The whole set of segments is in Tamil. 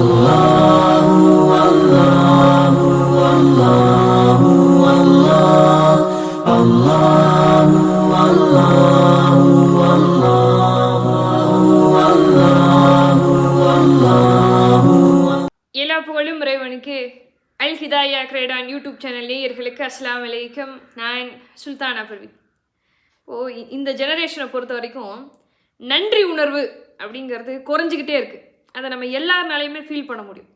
الله والله والله والله الله والله والله والله والله எல்லா புகழும் இறைவனுக்கு அல் ஹிதாயா கிரேடான் யூடியூப் சேனல் நேயர்களுக்கு அஸ்ஸலாமு அலைக்கும் நான் சுல்தானா பர்வீன் ஓ இ- இந்த ஜெனரேஷனை பொறுத்த வரைக்கும் நன்றி உணர்வு அப்படிங்கிறது குறைஞ்சிக்கிட்டே இருக்குது அதை நம்ம எல்லாருனாலையுமே ஃபீல் பண்ண முடியும்.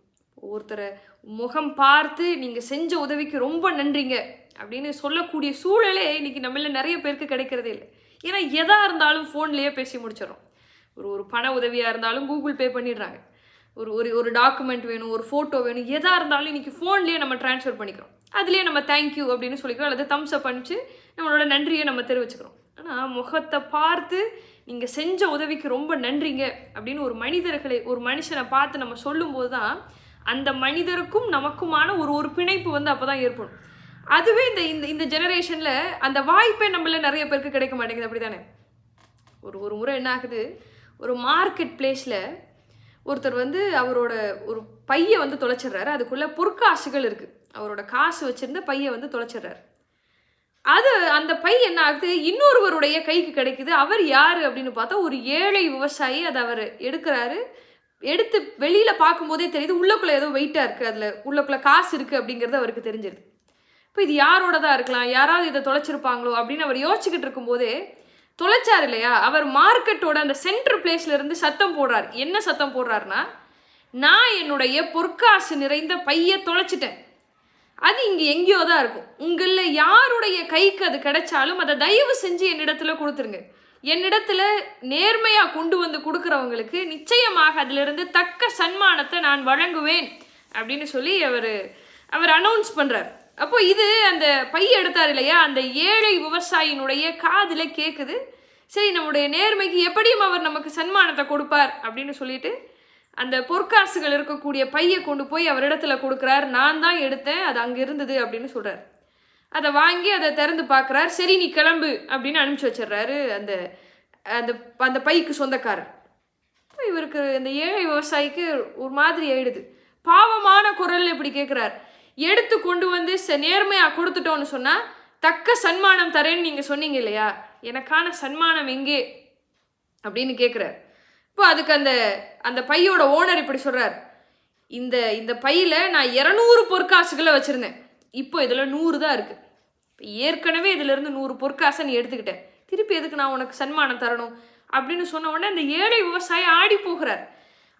ஒருத்தரை முகம் பார்த்து நீங்கள் செஞ்ச உதவிக்கு ரொம்ப நன்றிங்க அப்படின்னு சொல்லக்கூடிய சூழலே இன்னைக்கு நம்மள நிறைய பேருக்கு கிடைக்கிறதே இல்லை. ஏன்னா எதாக இருந்தாலும் ஃபோன்லேயே பேசி முடிச்சிடறோம். ஒரு ஒரு பண உதவியாக இருந்தாலும் கூகுள் பே பண்ணிடுறாங்க. ஒரு ஒரு ஒரு டாக்குமெண்ட் வேணும் ஒரு ஃபோட்டோ வேணும் எதாக இருந்தாலும் இன்றைக்கி ஃபோன்லேயே நம்ம ட்ரான்ஸ்ஃபர் பண்ணிக்கிறோம். அதுலேயே நம்ம தேங்க்யூ அப்படின்னு சொல்லிக்கிறோம். அல்லது தம்ஸ் அப் அனுப்பிச்சு நம்மளோட நன்றியை நம்ம தெரிவிச்சுக்கிறோம். ஆனால் முகத்தை பார்த்து நீங்கள் செஞ்ச உதவிக்கு ரொம்ப நன்றிங்க அப்படின்னு ஒரு மனிதர்களை ஒரு மனுஷனை பார்த்து நம்ம சொல்லும்போது தான் அந்த மனிதருக்கும் நமக்குமான ஒரு ஒரு பிணைப்பு வந்து அப்போ தான் ஏற்படும். அதுவே இந்த இந்த இந்த ஜெனரேஷனில் அந்த வாய்ப்பே நம்மள நிறைய பேருக்கு கிடைக்க மாட்டேங்குது அப்படி தானே ஒரு ஒரு முறை என்ன ஆகுது? ஒரு மார்க்கெட் பிளேஸில் ஒருத்தர் வந்து அவரோட ஒரு பையை வந்து தொலைச்சிடுறாரு. அதுக்குள்ளே பொற்காசுகள் இருக்குது அவரோட காசு வச்சுருந்த பையை வந்து தொலைச்சிடுறாரு. அது அந்த பை என்ன ஆகுது? இன்னொருவருடைய கைக்கு கிடைக்குது. அவர் யார் அப்படின்னு பார்த்தா ஒரு ஏழை விவசாயி அதை அவர் எடுக்கிறாரு. எடுத்து வெளியில் பார்க்கும்போதே தெரியுது உள்ளக்குள்ளே ஏதோ வெயிட்டாக இருக்குது அதில் உள்ளக்குள்ளே காசு இருக்குது அப்படிங்கிறது அவருக்கு தெரிஞ்சிருது. இப்போ இது யாரோட தான் இருக்கலாம்? யாராவது இதை தொலைச்சிருப்பாங்களோ அப்படின்னு அவர் யோசிச்சுக்கிட்டு இருக்கும்போதே தொலைச்சார் இல்லையா? அவர் மார்க்கெட்டோட அந்த சென்டர் பிளேஸ்லேருந்து சத்தம் போடுறார். என்ன சத்தம் போடுறாருன்னா நான் என்னுடைய பொற்காசு நிறைந்த பையை தொலைச்சிட்டேன். அது இங்கே எங்கேயோ தான் இருக்கும். உங்களில் யாருடைய கைக்கு அது கிடைச்சாலும் அதை தயவு செஞ்சு என்னிடத்துல கொடுத்துருங்க. என்னிடத்துல நேர்மையாக கொண்டு வந்து கொடுக்குறவங்களுக்கு நிச்சயமாக அதிலிருந்து தக்க சன்மானத்தை நான் வழங்குவேன் அப்படின்னு சொல்லி அவர் அவர் அனௌன்ஸ் பண்ணுறார் அப்போ இது அந்த பை எடுத்தார் இல்லையா? அந்த ஏழை விவசாயினுடைய காதில் கேட்குது சரி நம்முடைய நேர்மைக்கு எப்படியும் அவர் நமக்கு சன்மானத்தை கொடுப்பார் அப்படின்னு சொல்லிட்டு அந்த பொற்காசுகள் இருக்கக்கூடிய பையை கொண்டு போய் அவரிடத்துல கொடுக்குறார் நான் தான் எடுத்தேன் அது அங்கே இருந்தது அப்படின்னு சொல்கிறார் அதை வாங்கி அதை திறந்து பார்க்குறார். சரி நீ கிளம்பு அப்படின்னு அனுப்பிச்சி வச்சிடுறாரு அந்த அந்த அந்த பைக்கு சொந்தக்காரர். இப்போ இவருக்கு இந்த ஏழை விவசாயிக்கு ஒரு மாதிரி ஆயிடுது. பாவமான குரல் இப்படி கேட்குறார் எடுத்து கொண்டு வந்து ச நேர்மையாக கொடுத்துட்டோன்னு சொன்னால் தக்க சன்மானம் தரேன்னு நீங்கள் சொன்னீங்க இல்லையா? எனக்கான சன்மானம் எங்கே? அப்படின்னு கேட்குறாரு இப்போ அதுக்கு அந்த அந்த பையோட ஓனர் இப்படி சொல்கிறார் இந்த இந்த பையில் நான் இரநூறு பொற்காசுகளை வச்சுருந்தேன். இப்போ இதில் நூறு தான் இருக்குது இப்போ ஏற்கனவே இதிலிருந்து நூறு பொற்காசை நீ எடுத்துக்கிட்டேன் திருப்பி எதுக்கு நான் உனக்கு சன்மானம் தரணும்? அப்படின்னு சொன்ன உடனே அந்த ஏழை விவசாயி ஆடி போகிறார்.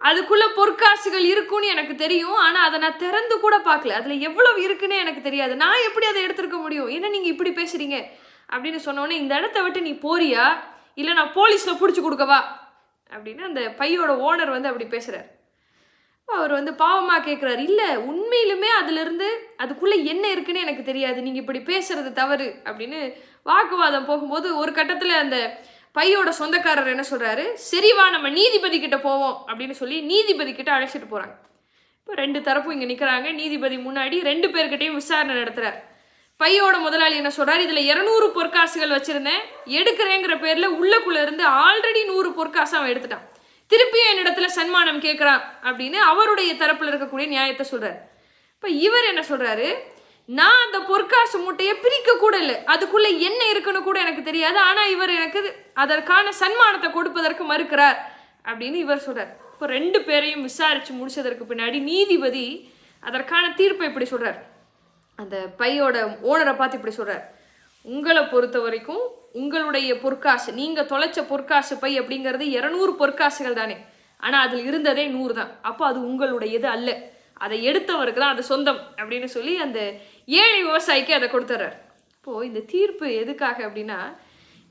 அதுக்குள்ள பொற்காசுகள் இருக்கும்னு எனக்கு தெரியும். ஆனால் அதை நான் திறந்து கூட பார்க்கல. அதில் எவ்வளவு இருக்குன்னு எனக்கு தெரியாது. நான் எப்படி அதை எடுத்துருக்க முடியும்? என்ன நீங்கள் இப்படி பேசுறீங்க? அப்படின்னு சொன்னோடனே இந்த இடத்த விட்டு நீ போறியா? இல்லை நான் போலீஸில் பிடிச்சி கொடுக்கவா? அப்படின்னு அந்த பையோட ஓனர் வந்து அப்படி பேசுகிறார் அவர் வந்து பாவமாக கேட்குறாரு இல்லை உண்மையிலுமே அதிலிருந்து அதுக்குள்ளே என்ன இருக்குன்னு எனக்கு தெரியாது. நீங்கள் இப்படி பேசுறது தவறு. அப்படின்னு வாக்குவாதம் போகும்போது ஒரு கட்டத்தில் அந்த பையோட சொந்தக்காரர் என்ன சொல்கிறாரு சரிவா நம்ம நீதிபதி கிட்ட போவோம். அப்படின்னு சொல்லி நீதிபதி கிட்ட அழைச்சிட்டு போகிறாங்க இப்போ ரெண்டு தரப்பும் இங்கே நிற்கிறாங்க நீதிபதி முன்னாடி ரெண்டு பேர்கிட்டையும் விசாரணை நடத்துகிறார் பையோட முதலாளி என்ன சொல்கிறார் இதில் இரநூறு பொற்காசுகள் வச்சிருந்தேன். எடுக்கிறேங்கிற பேரில் உள்ளக்குள்ளே இருந்து ஆல்ரெடி நூறு பொற்காசு அவன் எடுத்துட்டான். திருப்பியும் என்னிடத்துல சன்மானம் கேட்குறான் அப்படின்னு அவருடைய தரப்பில் இருக்கக்கூடிய நியாயத்தை சொல்கிறார் இப்போ இவர் என்ன சொல்கிறாரு நான் அந்த பொற்காசு மூட்டையை பிரிக்க கூட இல்லை. அதுக்குள்ளே என்ன இருக்குன்னு கூட எனக்கு தெரியாது. ஆனால் இவர் எனக்கு அதற்கான சன்மானத்தை கொடுப்பதற்கு மறுக்கிறார் அப்படின்னு இவர் சொல்கிறார் இப்போ ரெண்டு பேரையும் விசாரித்து முடிச்சதற்கு பின்னாடி நீதிபதி அதற்கான தீர்ப்பை இப்படி சொல்கிறார் அந்த பையோட ஓனரை பார்த்து இப்படி சொல்கிறார் உங்களை பொறுத்த வரைக்கும் உங்களுடைய பொற்காசு நீங்கள் தொலைச்ச பொற்காசு பை அப்படிங்கிறது இரநூறு பொற்காசுகள் தானே. ஆனால் அதில் இருந்ததே நூறு தான். அப்போ அது உங்களுடையது அல்ல. அதை எடுத்தவருக்கு தான் அது சொந்தம் அப்படின்னு சொல்லி அந்த ஏழை விவசாயிக்கு அதை கொடுத்துட்றார் இப்போது இந்த தீர்ப்பு எதுக்காக அப்படின்னா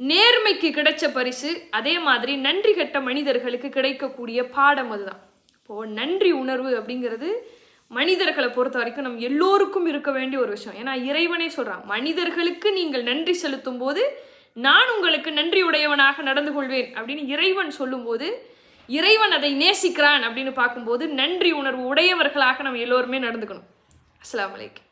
நேர்மைக்கு கிடைச்ச பரிசு அதே மாதிரி நன்றி கட்ட மனிதர்களுக்கு கிடைக்கக்கூடிய பாடம் அதுதான். இப்போது நன்றி உணர்வு அப்படிங்கிறது மனிதர்களை பொறுத்த வரைக்கும் நம்ம எல்லோருக்கும் இருக்க வேண்டிய ஒரு விஷயம். ஏன்னா இறைவனே சொல்கிறான் மனிதர்களுக்கு நீங்கள் நன்றி செலுத்தும் போது நான் உங்களுக்கு நன்றி உடையவனாக நடந்து கொள்வேன். அப்படின்னு இறைவன் சொல்லும்போது இறைவன் அதை நேசிக்கிறான் அப்படின்னு பார்க்கும்போது நன்றி உணர்வு உடையவர்களாக நம்ம எல்லோருமே நடந்துக்கணும். அஸ்ஸலாமு அலைக்கும்.